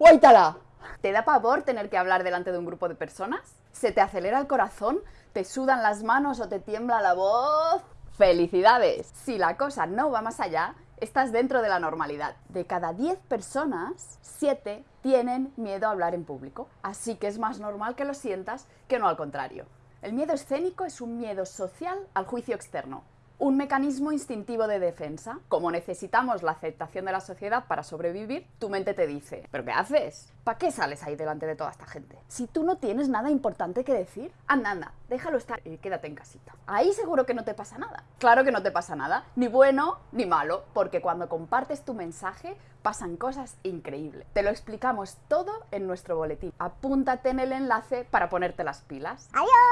¡Guaitala! ¿Te da pavor tener que hablar delante de un grupo de personas? ¿Se te acelera el corazón? ¿Te sudan las manos o te tiembla la voz? ¡Felicidades! Si la cosa no va más allá, estás dentro de la normalidad. De cada 10 personas, 7 tienen miedo a hablar en público. Así que es más normal que lo sientas que no al contrario. El miedo escénico es un miedo social al juicio externo un mecanismo instintivo de defensa. Como necesitamos la aceptación de la sociedad para sobrevivir, tu mente te dice, ¿pero qué haces? ¿Para qué sales ahí delante de toda esta gente? Si tú no tienes nada importante que decir, anda, anda, déjalo estar y quédate en casita. Ahí seguro que no te pasa nada. Claro que no te pasa nada, ni bueno ni malo, porque cuando compartes tu mensaje pasan cosas increíbles. Te lo explicamos todo en nuestro boletín. Apúntate en el enlace para ponerte las pilas. ¡Adiós!